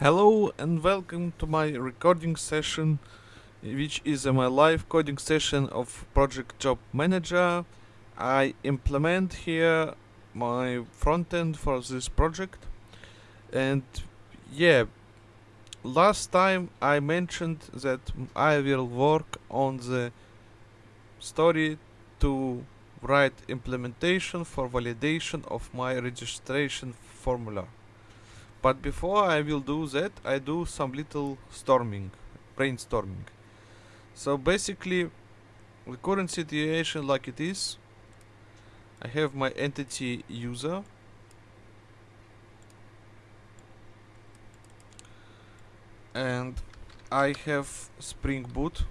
Hello and welcome to my recording session, which is my live coding session of Project Job Manager. I implement here my front end for this project, and yeah, last time I mentioned that I will work on the story to write implementation for validation of my registration formula. But before I will do that, I do some little storming, brainstorming. So basically, the current situation like it is, I have my entity user. And I have Spring Boot.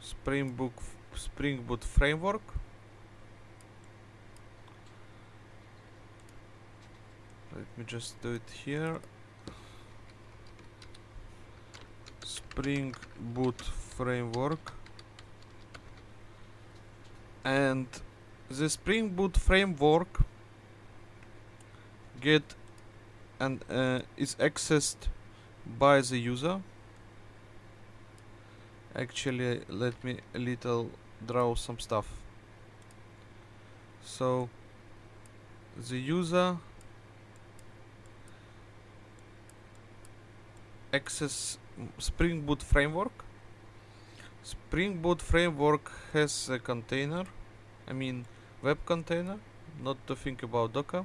Spring Boot, Spring Boot framework. Me just do it here. Spring Boot framework. And the Spring Boot framework get and uh, is accessed by the user. Actually, let me a little draw some stuff. So the user access Spring Boot framework. Spring Boot framework has a container, I mean web container, not to think about Docker,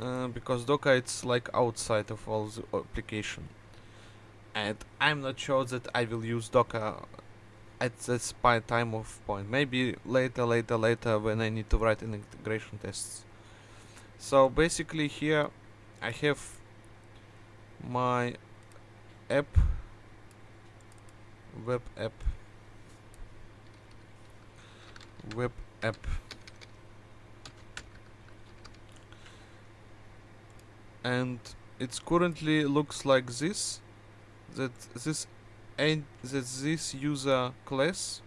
uh, because Docker it's like outside of all the application. And I'm not sure that I will use Docker at this time of point. Maybe later, later, later when I need to write an integration tests. So basically here I have my app web app web app. And it's currently looks like this that this and that this user class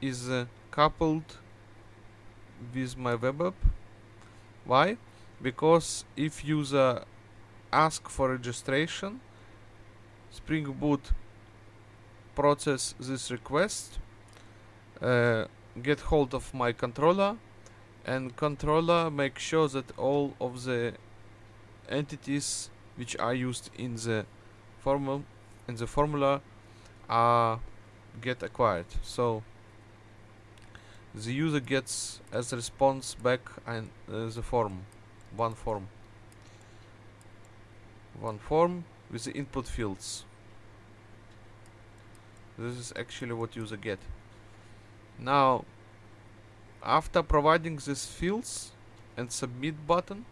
is uh, coupled with my web app. Why? Because if user ask for registration Spring Boot process this request, uh, get hold of my controller, and controller make sure that all of the entities which are used in the formula in the formula are get acquired. So the user gets as a response back and uh, the form, one form, one form with the input fields. This is actually what user get. Now, after providing these fields and submit button,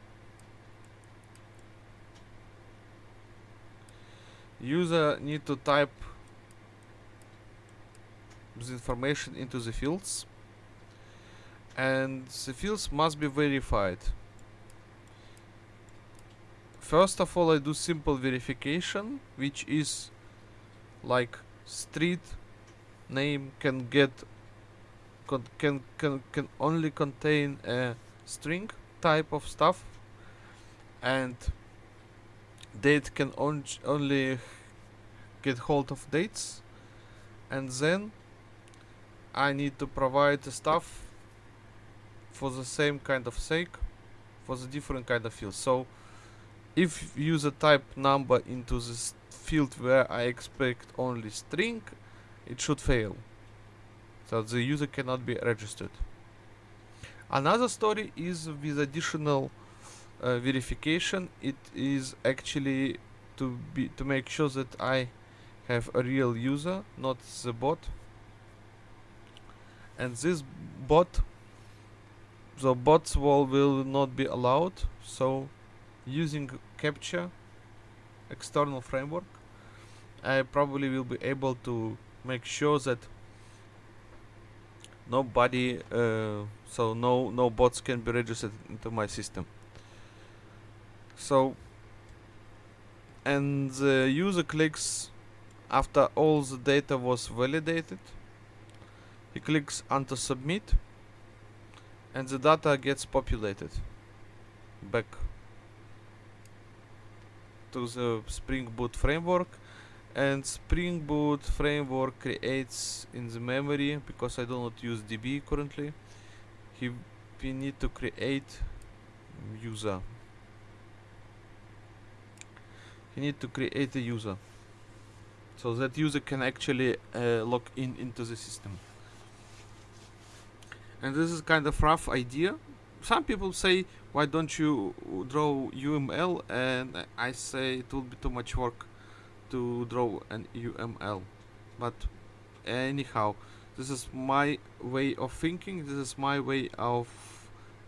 user need to type the information into the fields and the fields must be verified First of all, I do simple verification, which is like street name can get con can can can only contain a string type of stuff, and date can on only get hold of dates, and then I need to provide the stuff for the same kind of sake for the different kind of fields. So if user type number into this field where I expect only string, it should fail. So the user cannot be registered. Another story is with additional uh, verification. It is actually to be to make sure that I have a real user, not the bot. And this bot, the bots wall will not be allowed. So using captcha external framework I probably will be able to make sure that nobody uh, so no no bots can be registered into my system. So and the user clicks after all the data was validated. He clicks onto submit and the data gets populated back to the Spring Boot framework and Spring Boot framework creates in the memory because I do not use DB currently he, we need to create user. You need to create a user so that user can actually uh, log in into the system. And this is kind of rough idea some people say why don't you draw UML and I say it will be too much work to draw an UML but anyhow this is my way of thinking. This is my way of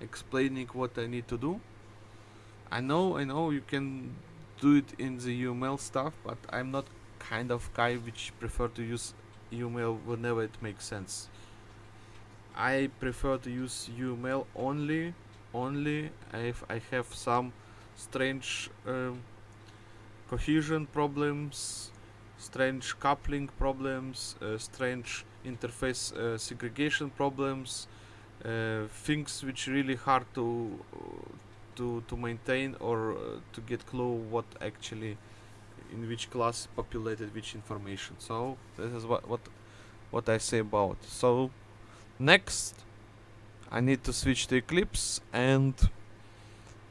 explaining what I need to do. I know I know you can do it in the UML stuff but I'm not kind of guy which prefer to use UML whenever it makes sense I prefer to use UML only only if I have some strange um, cohesion problems strange coupling problems uh, strange interface uh, segregation problems uh, things which really hard to to to maintain or uh, to get clue what actually in which class populated which information. So this is what what what I say about so next I need to switch to Eclipse and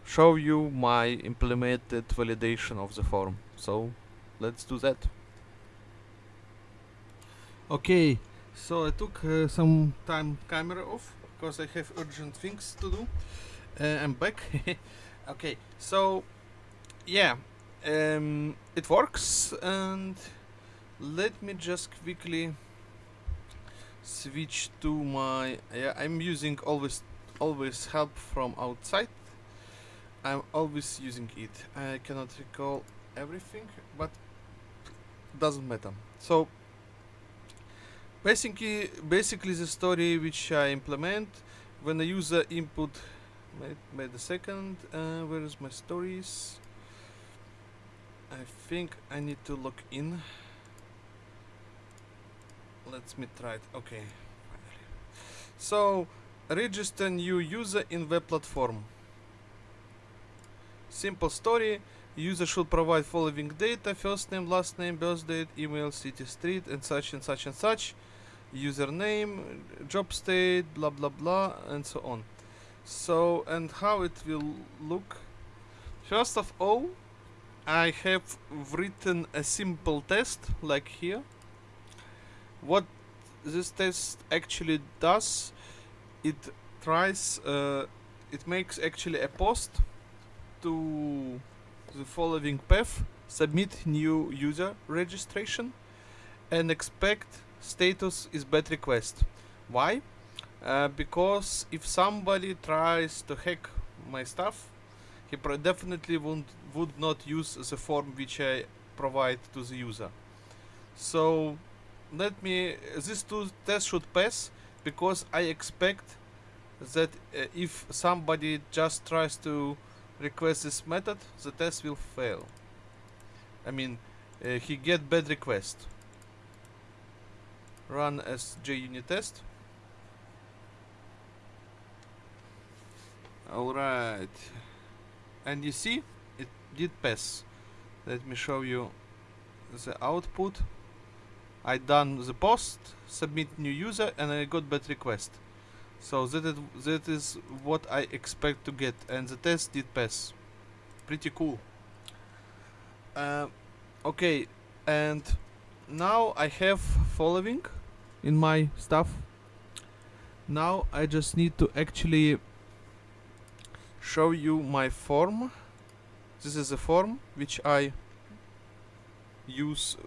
show you my implemented validation of the form. So let's do that. Okay so I took uh, some time camera off because I have urgent things to do uh, I'm back. Okay so yeah um, it works and let me just quickly switch to my yeah I'm using always always help from outside. I'm always using it. I cannot recall everything but doesn't matter. So basically basically the story which I implement when a user input made, wait a second uh, where is my stories? I think I need to log in let me try it. Okay so register new user in web platform. Simple story. User should provide following data first name last name birth date email city street and such and such and such. Username job state blah blah blah and so on. So and how it will look? First of all I have written a simple test like here what this test actually does it tries uh, it makes actually a post to the following path submit new user registration and expect status is bad request. Why? Uh, because if somebody tries to hack my stuff he definitely won't would not use the form which I provide to the user. So let me these two tests should pass because I expect that uh, if somebody just tries to request this method the test will fail. I mean uh, he get bad request. Run as JUnit test. Alright. And you see it did pass. Let me show you the output I done the post, submit new user, and I got bad request. So that is, that is what I expect to get, and the test did pass. Pretty cool. Uh, okay, and now I have following in my stuff. Now I just need to actually show you my form. This is a form which I use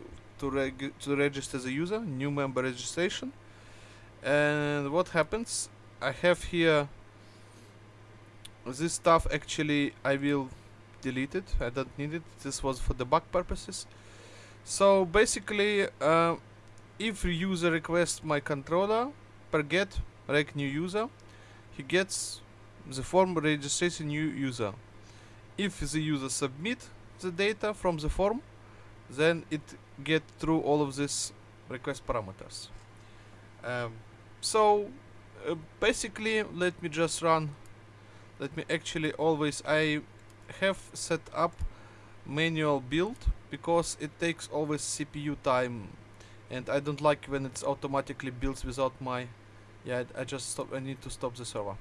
to, reg to register the user, new member registration. And what happens? I have here this stuff actually I will delete it. I don't need it. This was for debug purposes. So basically, uh, if user requests my controller per get reg new user, he gets the form registration new user. If the user submit the data from the form, then it get through all of these request parameters. Um, so uh, basically, let me just run. Let me actually always I have set up manual build because it takes always CPU time and I don't like when it's automatically builds without my yeah I just stop I need to stop the server.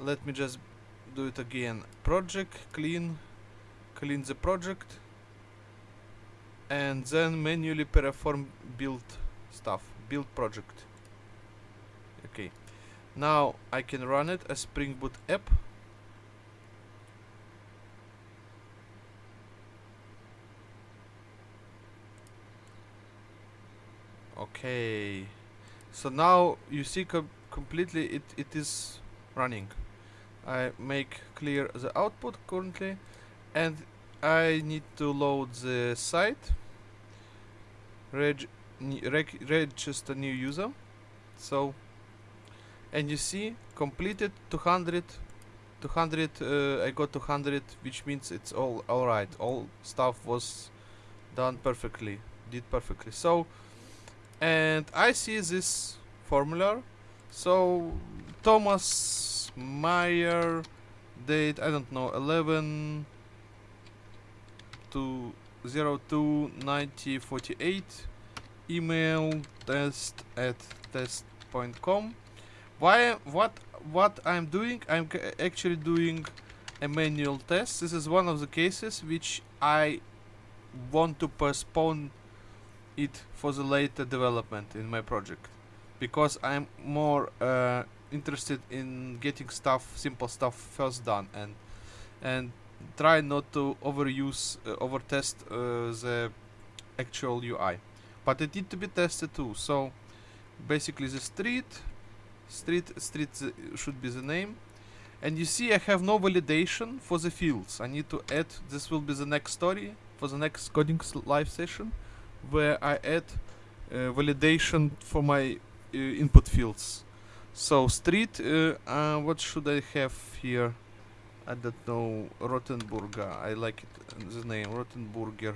Let me just do it again. Project clean clean the project and then manually perform build stuff build project. Okay. Now I can run it as Spring Boot app. Okay. So now you see com completely it, it is running. I make clear the output currently and I need to load the site. Reg, reg register new user. So and you see completed 200 200 uh, I got 200 which means it's all alright all stuff was done perfectly did perfectly. So and I see this formula. So Thomas Meyer date I don't know 11 to 02 90 48 email test at test.com why what what I'm doing I'm actually doing a manual test. This is one of the cases which I want to postpone it for the later development in my project because I'm more uh, interested in getting stuff simple stuff first done and and try not to overuse uh, over test uh, the actual UI but it need to be tested too so basically the street street street should be the name and you see I have no validation for the fields I need to add this will be the next story for the next coding live session where I add uh, validation for my uh, input fields. So street, uh, uh, what should I have here? I don't know, Rottenburger, I like it, the name, Rottenburger.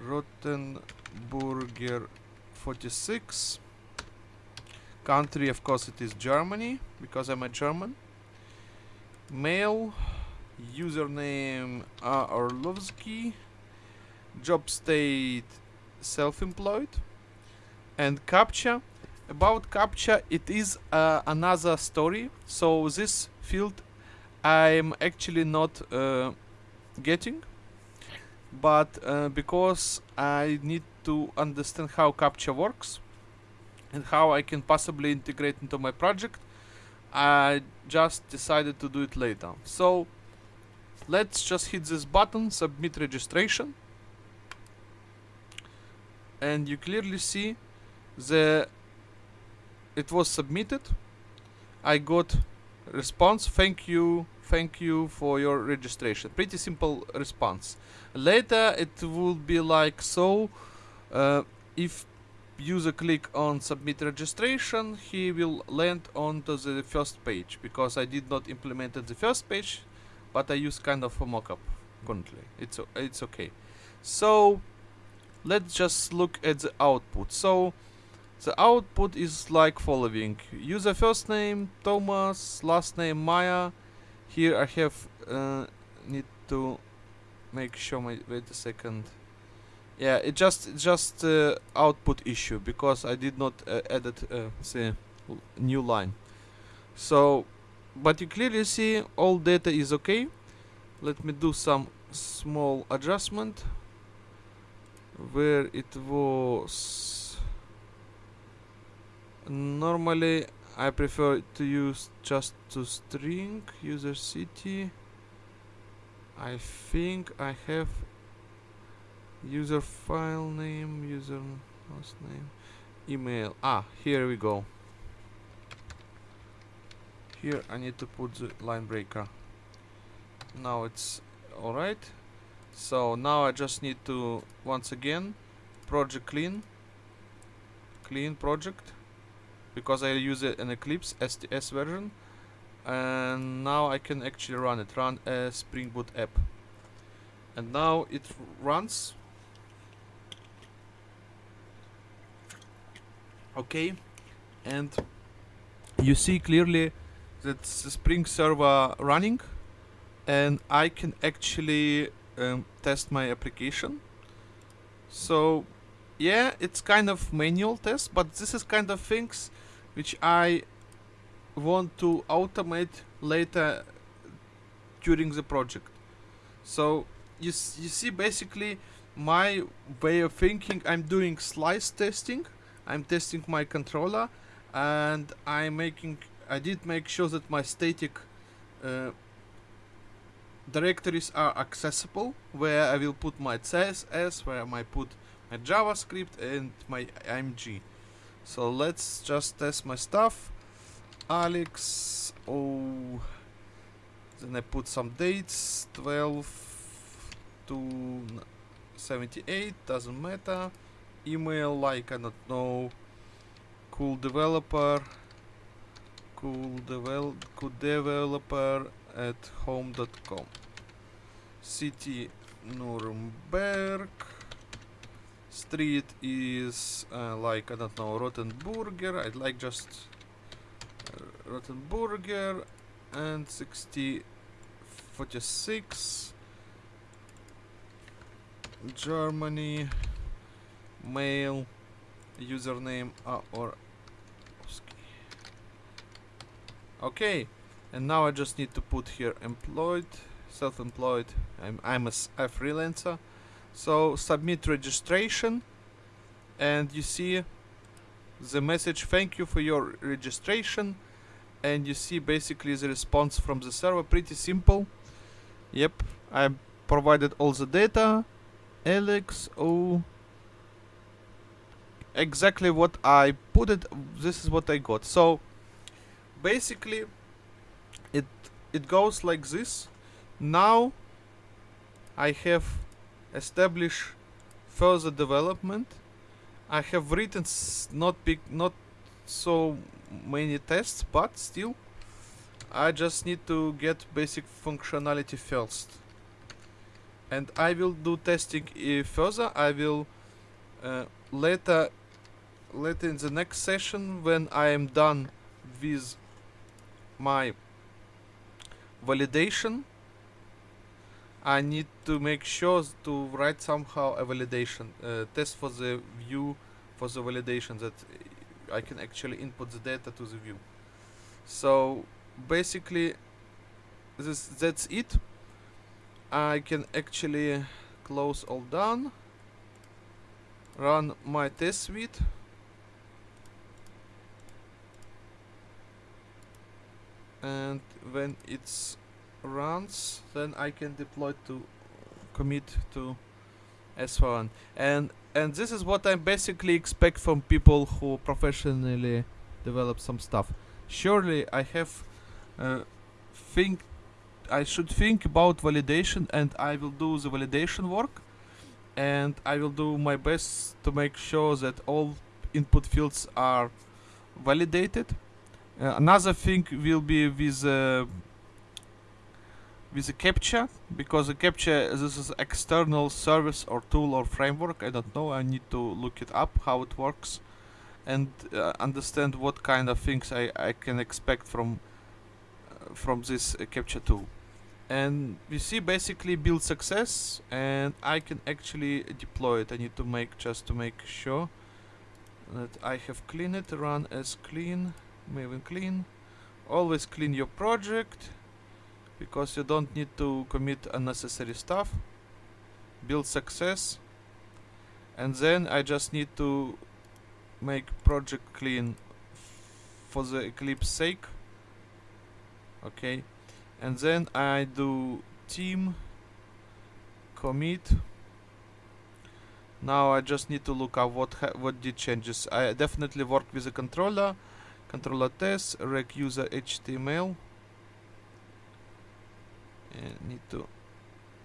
Rottenburger 46. Country, of course, it is Germany, because I'm a German. Mail, username uh, Orlovsky. Job state self-employed and captcha about captcha it is uh, another story so this field I'm actually not uh, getting but uh, because I need to understand how captcha works and how I can possibly integrate into my project I just decided to do it later. So let's just hit this button submit registration and you clearly see the it was submitted. I got response. Thank you thank you for your registration. Pretty simple response. Later it will be like so uh, if user click on submit registration he will land onto the first page. Because I did not implement the first page but I use kind of a mockup currently. It's it's okay. So let's just look at the output. So the output is like following. User first name Thomas last name Maya here I have uh, need to make sure my wait a second. Yeah it just just uh, output issue because I did not uh, edit uh, the new line. So but you clearly see all data is okay. Let me do some small adjustment where it was normally I prefer to use just to string user city. I think I have user file name user last name email. Ah here we go. Here I need to put the line breaker. Now it's alright. So now I just need to once again project clean. Clean project because I use in Eclipse STS version. And now I can actually run it run a Spring Boot app. And now it runs. Okay. And you see clearly that the Spring server running. And I can actually um, test my application. So yeah, it's kind of manual test, but this is kind of things which I want to automate later during the project. So you, you see basically my way of thinking, I'm doing slice testing, I'm testing my controller and I'm making, I did make sure that my static uh, directories are accessible where I will put my CSS, where I might put my JavaScript and my IMG. So let's just test my stuff. Alex, oh, then I put some dates, 12 to 78, doesn't matter. Email like, I don't know, cool developer, cool, devel cool developer at home.com. City Nuremberg. Street is uh, like, I don't know, Rottenburger. I'd like just uh, Rottenburger and 60 46 Germany. Mail. Username uh, or okay and now I just need to put here employed self-employed. I'm, I'm a, a freelancer so submit registration and you see the message thank you for your registration and you see basically the response from the server. Pretty simple. Yep I provided all the data. Alex oh exactly what I put it this is what I got. So basically it it goes like this. Now I have established further development. I have written not big not so many tests but still I just need to get basic functionality first. And I will do testing further. I will uh, later later in the next session when I am done with my validation I need to make sure to write somehow a validation uh, test for the view for the validation that I can actually input the data to the view. So basically this that's it. I can actually close all done run my test suite. And when it's runs then I can deploy to commit to S1 and and this is what I basically expect from people who professionally develop some stuff. Surely I have uh, think I should think about validation and I will do the validation work. And I will do my best to make sure that all input fields are validated. Uh, another thing will be with uh, with a captcha because a captcha this is external service or tool or framework. I don't know. I need to look it up how it works and uh, understand what kind of things I, I can expect from uh, from this uh, captcha tool. And we see basically build success and I can actually deploy it. I need to make just to make sure that I have cleaned it run as clean Maven clean. Always clean your project because you don't need to commit unnecessary stuff. Build success. And then I just need to make project clean for the Eclipse sake. Okay. And then I do team commit. Now I just need to look up what what did changes. I definitely work with the controller controller test rec user html and need to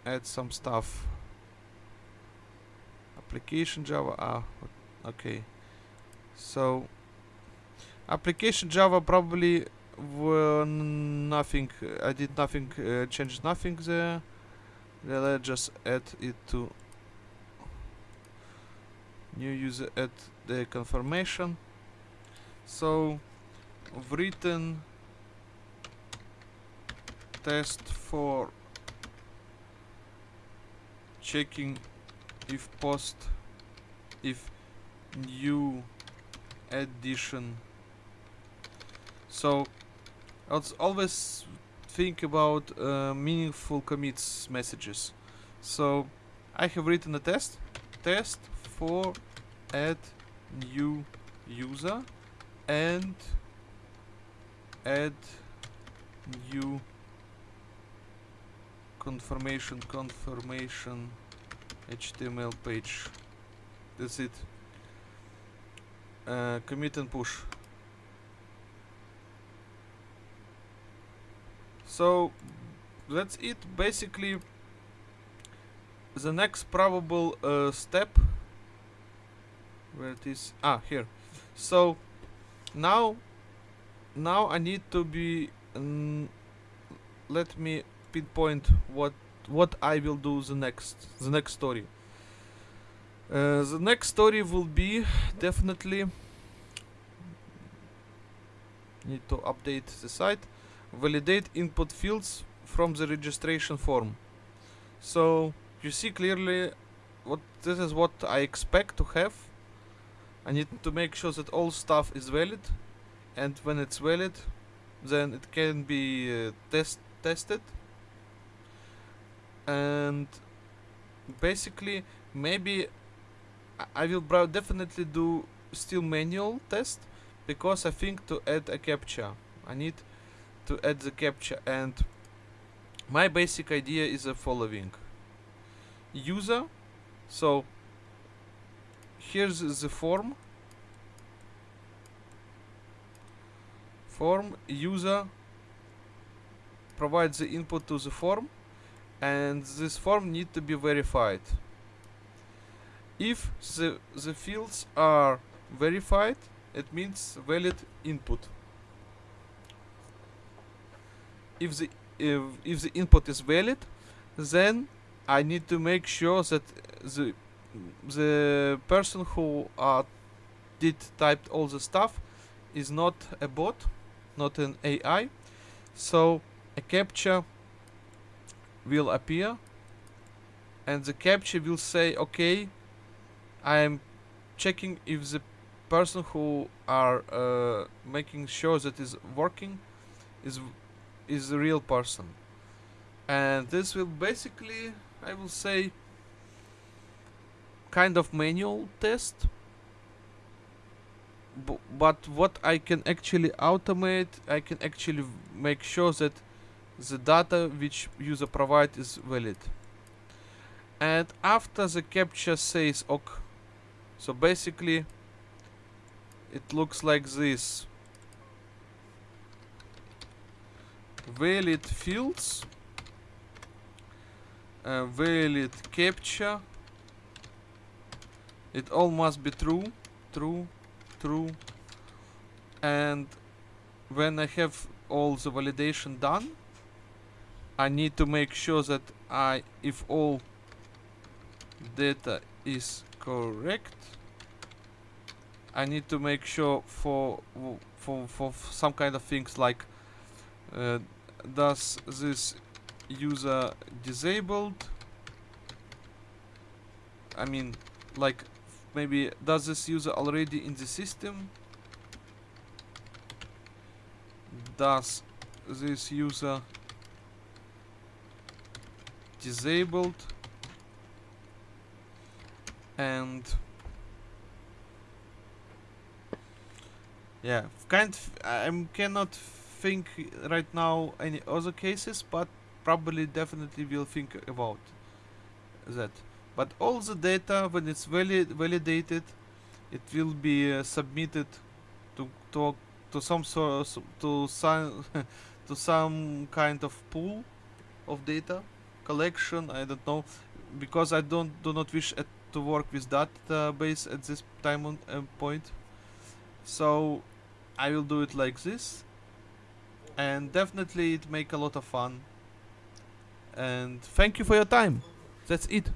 add some stuff. Application java ah okay. So application java probably were nothing i did nothing uh, change nothing there. Let's just add it to new user add the confirmation. So written test for checking if post if new addition so let's always think about uh, meaningful commits messages. So I have written a test test for add new user and add new confirmation confirmation HTML page. That's it. Uh, commit and push. So that's it. Basically the next probable uh, step where it is ah here. So now now I need to be mm, let me pinpoint what what I will do the next the next story. Uh, the next story will be definitely need to update the site validate input fields from the registration form. So you see clearly what this is what I expect to have. I need to make sure that all stuff is valid and when it's valid then it can be uh, test tested and basically maybe I- will definitely do still manual test because I think to add a captcha I need to add the captcha and my basic idea is the following. User so here's the form. Form user provides the input to the form and this form need to be verified. If the the fields are verified it means valid input. If the if, if the input is valid then I need to make sure that the the person who uh, did typed all the stuff is not a bot not an AI so a captcha will appear. And the captcha will say okay I am checking if the person who are uh, making sure that is working is is the real person. And this will basically I will say kind of manual test. Bu- but what I can actually automate I can actually make sure that the data which user provide is valid. And after the captcha says ok so basically it looks like this. Valid fields uh, valid captcha. It all must be true true true. And when I have all the validation done I need to make sure that I if all data is correct I need to make sure for for for some kind of things like uh, does this user disabled? I mean like maybe does this user already in the system? Does this user disabled. And yeah kind of, I cannot think right now any other cases but probably definitely will think about that. But all the data when it's valid validated it will be uh, submitted to to to some sort to some to some kind of pool of data collection i don't know because i don't do not wish at, to work with database at this time on uh, point. So i will do it like this. And definitely it make a lot of fun. And thank you for your time. That's it